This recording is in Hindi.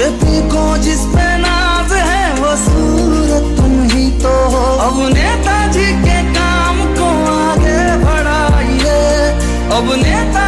ये तुमको जिस पे नाज है, वो सूरत तुम ही तो हो। अब नेताजी के काम को आगे बढ़ाइए। अब नेता